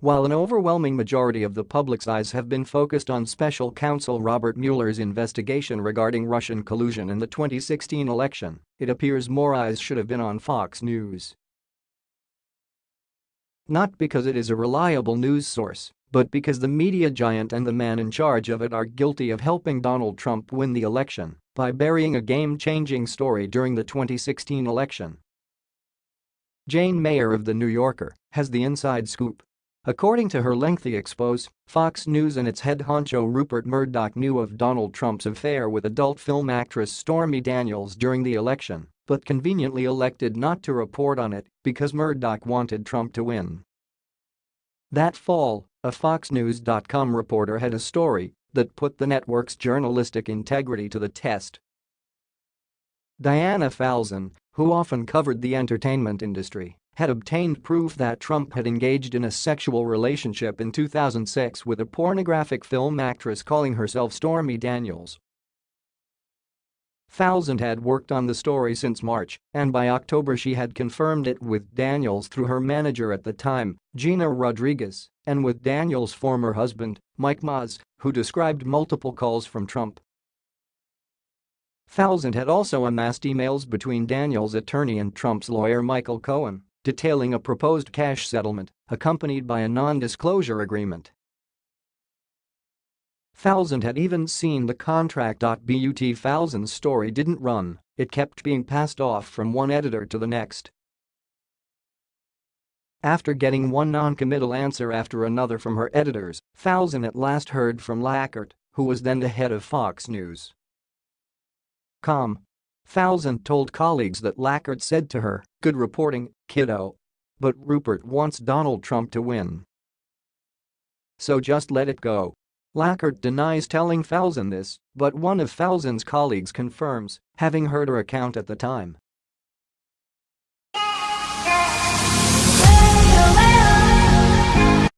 While an overwhelming majority of the public's eyes have been focused on special counsel Robert Mueller's investigation regarding Russian collusion in the 2016 election, it appears more eyes should have been on Fox News. Not because it is a reliable news source, but because the media giant and the man in charge of it are guilty of helping Donald Trump win the election by burying a game-changing story during the 2016 election. Jane Mayer of The New Yorker has the inside scoop According to her lengthy expose, Fox News and its head honcho Rupert Murdoch knew of Donald Trump's affair with adult film actress Stormy Daniels during the election, but conveniently elected not to report on it because Murdoch wanted Trump to win. That fall, a FoxNews.com reporter had a story that put the network's journalistic integrity to the test. Diana Falzone, who often covered the entertainment industry, had obtained proof that Trump had engaged in a sexual relationship in 2006 with a pornographic film actress calling herself Stormy Daniels. Falzone had worked on the story since March, and by October she had confirmed it with Daniels through her manager at the time, Gina Rodriguez, and with Daniels' former husband, Mike Moz, who described multiple calls from Trump. Falzone had also amassed emails between Daniels' attorney and Trump's lawyer Michael Cohen detailing a proposed cash settlement accompanied by a non-disclosure agreement. Falzone had even seen the contract. But Falzone's story didn't run, it kept being passed off from one editor to the next. After getting one non-committal answer after another from her editors, Falzone at last heard from LaCorte, who was then the head of Fox News. Com. Falzone told colleagues that LaCorte said to her, good reporting, kiddo. But Rupert wants Donald Trump to win. So just let it go. LaCorte denies telling Falzone this, but one of Falzone's colleagues confirms, having heard her account at the time,